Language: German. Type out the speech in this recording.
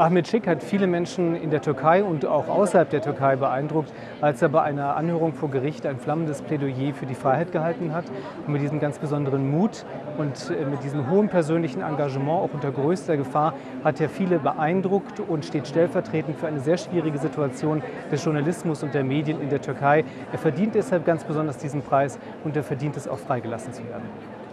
Ahmed Schick hat viele Menschen in der Türkei und auch außerhalb der Türkei beeindruckt, als er bei einer Anhörung vor Gericht ein flammendes Plädoyer für die Freiheit gehalten hat. Und mit diesem ganz besonderen Mut und äh, mit diesem hohen persönlichen Engagement, auch unter größter Gefahr, hat er viele beeindruckt und steht stellvertretend für eine sehr schwierige Situation des Journalismus und der Medien in der Türkei. Er verdient deshalb ganz besonders diesen Preis und er verdient es auch freigelassen zu werden.